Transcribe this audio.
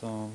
So